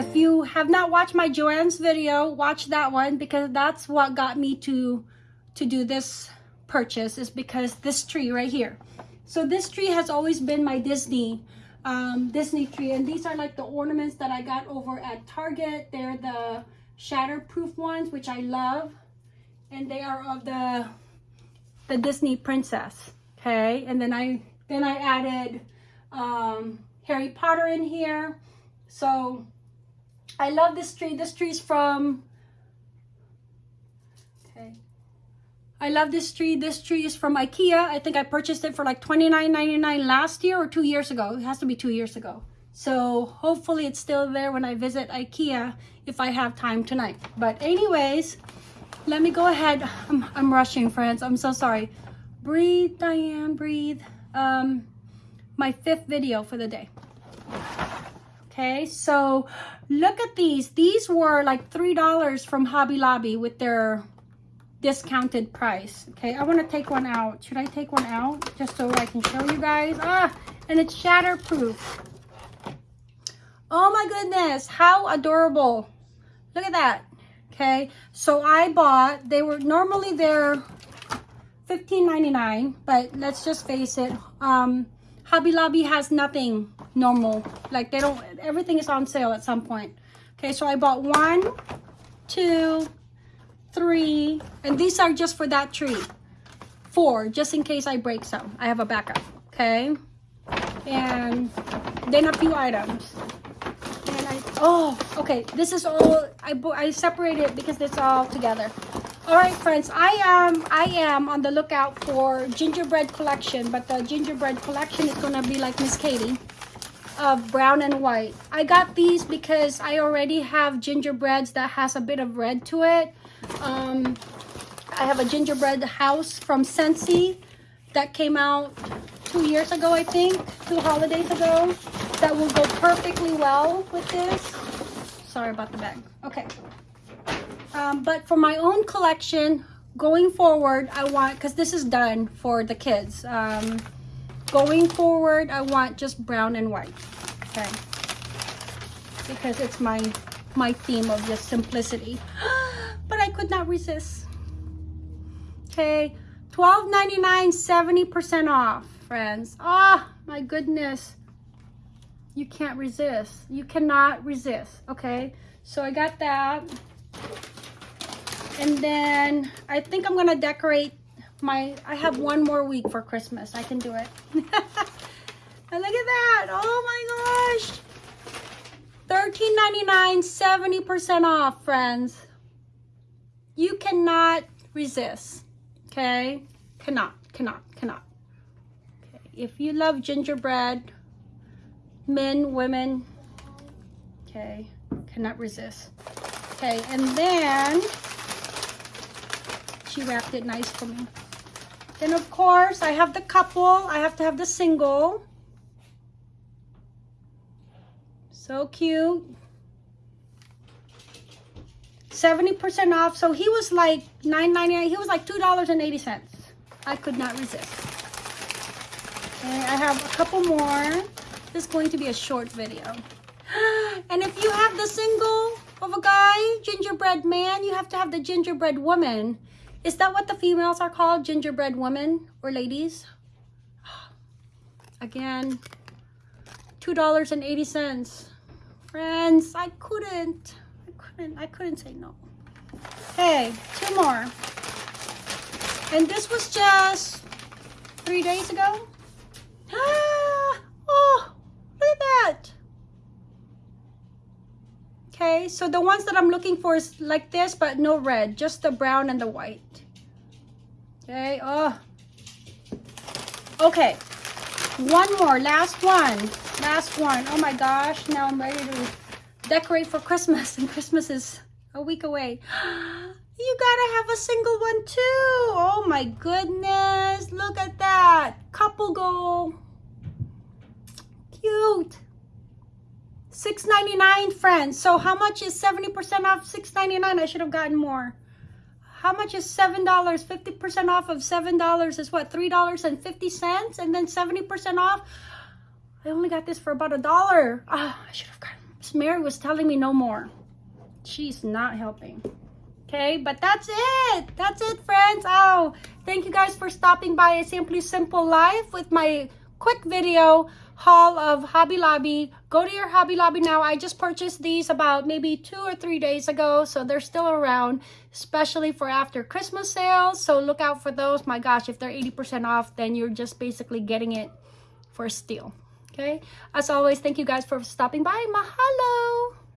if you have not watched my Joanne's video, watch that one because that's what got me to to do this purchase is because this tree right here. So this tree has always been my Disney um, Disney tree and these are like the ornaments that I got over at Target. They're the shatterproof ones which I love and they are of the the Disney princess okay and then I then I added um, Harry Potter in here so I love this tree. This tree is from okay. I love this tree. This tree is from Ikea. I think I purchased it for like $29.99 last year or two years ago. It has to be two years ago. So hopefully it's still there when I visit Ikea if I have time tonight. But anyways let me go ahead. I'm, I'm rushing friends. I'm so sorry. Breathe Diane breathe. Um my fifth video for the day okay so look at these. These were like three dollars from Hobby Lobby with their discounted price. Okay I want to take one out. Should I take one out just so I can show you guys? Ah and it's shatterproof. Oh my goodness how adorable. Look at that. Okay so i bought they were normally they're 15.99 but let's just face it um hobby lobby has nothing normal. Like they don't everything is on sale at some point. Okay so i bought one two three and these are just for that tree. Four just in case i break some. I have a backup okay? And then a few items. Oh okay this is all i i separated it because it's all together all right friends i am i am on the lookout for gingerbread collection but the gingerbread collection is gonna be like miss katie of brown and white i got these because i already have gingerbreads that has a bit of red to it um i have a gingerbread house from Scentsy that came out two years ago i think two holidays ago that will go perfectly well with this. Sorry about the bag. Okay. Um, but for my own collection, going forward, I want, because this is done for the kids. Um, going forward, I want just brown and white. Okay. Because it's my, my theme of just simplicity. but I could not resist. Okay. $12.99, 70% off, friends. Oh, my goodness you can't resist. You cannot resist, okay? So I got that. And then I think I'm gonna decorate my, I have one more week for Christmas. I can do it. and look at that, oh my gosh. $13.99, 70% off, friends. You cannot resist, okay? Cannot, cannot, cannot. Okay. If you love gingerbread, men, women, okay, cannot resist. Okay, and then she wrapped it nice for me. Then of course, I have the couple, I have to have the single. So cute. 70% off. So he was like $9.99. He was like $2.80. I could not resist. Okay, I have a couple more. This is going to be a short video. And if you have the single of a guy, gingerbread man, you have to have the gingerbread woman. Is that what the females are called? Gingerbread women or ladies? Again, $2.80. Friends, I couldn't. I couldn't. I couldn't say no. Hey, two more. And this was just three days ago. oh, Look at that. Okay, so the ones that I'm looking for is like this, but no red, just the brown and the white. Okay, oh. Okay, one more, last one, last one. Oh my gosh, now I'm ready to decorate for Christmas, and Christmas is a week away. You gotta have a single one too. Oh my goodness, look at that. Couple goal cute. $6.99, friends. So how much is 70% off $6.99? I should have gotten more. How much is $7? 50% off of $7 is what? $3.50? And then 70% off? I only got this for about a dollar. Ah, I should have gotten Mary was telling me no more. She's not helping. Okay, but that's it. That's it, friends. Oh, thank you guys for stopping by a Simply Simple Life with my quick video haul of Hobby Lobby. Go to your Hobby Lobby now. I just purchased these about maybe two or three days ago, so they're still around, especially for after Christmas sales. So look out for those. My gosh, if they're 80% off, then you're just basically getting it for a steal. Okay, as always, thank you guys for stopping by. Mahalo!